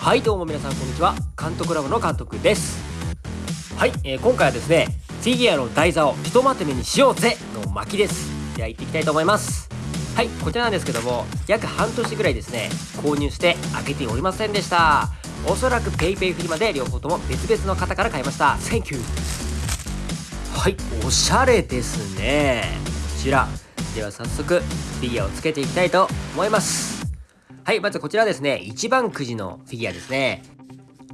はいどうも皆さんこんにちは。監督ラボの監督です。はい、えー、今回はですねフィギュアの台座をひとまとめにしようぜの巻です。では行っていきたいと思います。はいこちらなんですけども約半年ぐらいですね購入して開けておりませんでした。おそらく PayPay フリマで両方とも別々の方から買いました。Thank you. はいおしゃれですね。こちら。では早速フィギュアをつけていきたいと思います。はい、まずこちらですね、一番くじのフィギュアですね。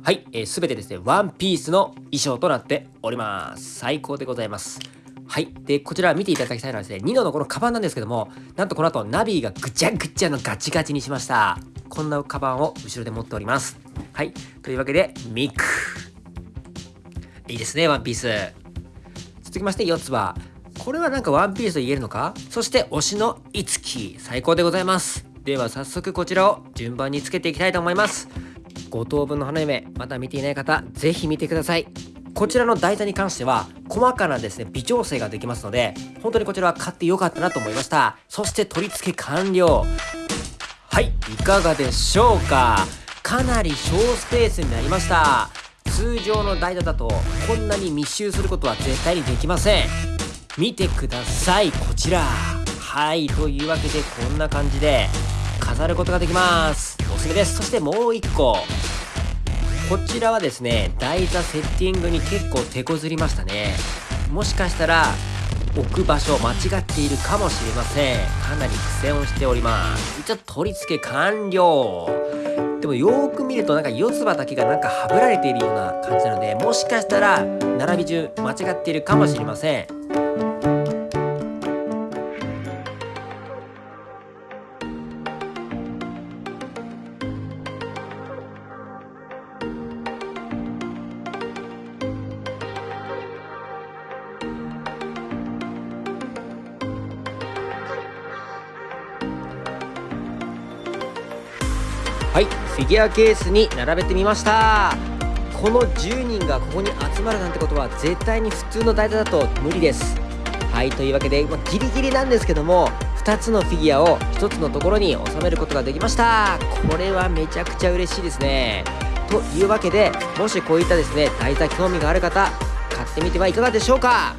はい、す、えー、べ、てですね、ワンピースの衣装となっております。最高でございます。はい。で、こちら見ていただきたいのはですね、ニノのこのカバンなんですけども、なんとこの後ナビがぐちゃぐちゃのガチガチにしました。こんなカバンを後ろで持っております。はい。というわけで、ミク。いいですね、ワンピース。続きまして、4つは、これはなんかワンピースと言えるのか？そして推しのいつき最高でございますでは早速こちらを順番につけていきたいと思います。5等分の花嫁まだ見ていない方是非見てください。こちらの台座に関しては細かなですね微調整ができますので本当にこちらは買ってよかったなと思いました。そして取り付け完了。はいいかがでしょうか。かなり小スペースになりました。通常の台座だとこんなに密集することは絶対にできません。見てくださいこちら。はいというわけでこんな感じで。飾ることができます。おすすめです。そしてもう1個。こちらはですね台座セッティングに結構手こずりましたね。もしかしたら置く場所間違っているかもしれません。かなり苦戦をしております。一応取り付け完了。でもよーく見るとなんか四つ葉だけがなんかはぶられているような感じなのでもしかしたら並び順間違っているかもしれません。はいフィギュアケースに並べてみました。この10人がここに集まるなんてことは絶対に普通の台座だと無理です。はいというわけで、まあ、ギリギリなんですけども2つのフィギュアを1つのところに収めることができました。これはめちゃくちゃ嬉しいですね。というわけでもしこういったですね台座興味がある方買ってみてはいかがでしょうか？